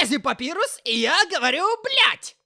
связи Папирус, и я говорю, блять!